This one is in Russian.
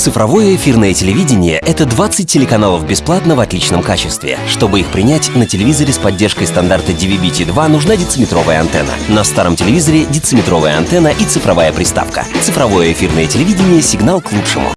Цифровое эфирное телевидение — это 20 телеканалов бесплатно в отличном качестве. Чтобы их принять, на телевизоре с поддержкой стандарта DVB-T2 нужна дециметровая антенна. На старом телевизоре дециметровая антенна и цифровая приставка. Цифровое эфирное телевидение — сигнал к лучшему.